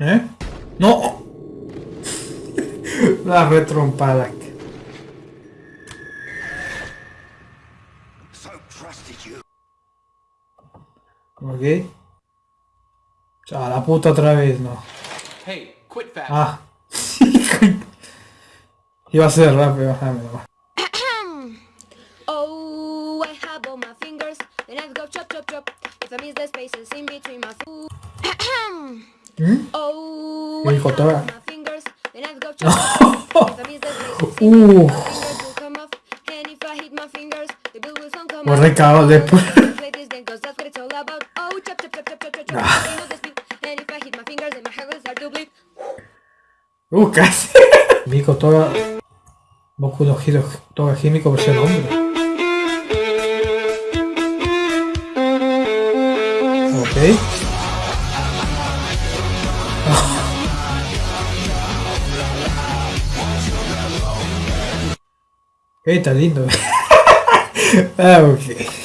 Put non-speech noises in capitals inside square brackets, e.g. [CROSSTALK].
¿Eh? ¡No! [LAUGHS] La retrompada. Ok. A la puta otra vez, no. Hey, quit fast. Ah. [LAUGHS] Iba a ser rápido, déjame nomás. [COUGHS] Oh, I have all my fingers, then I go chop chop chop. If I miss the spaces in between my food. [COUGHS] [COUGHS] ¿Mm? Oh, I dijo toda. [LAUGHS] Uh. off. recado después. Play this game 'cause that's what it's all about. Oh, chop chop está lindo. [LAUGHS] ah, ok.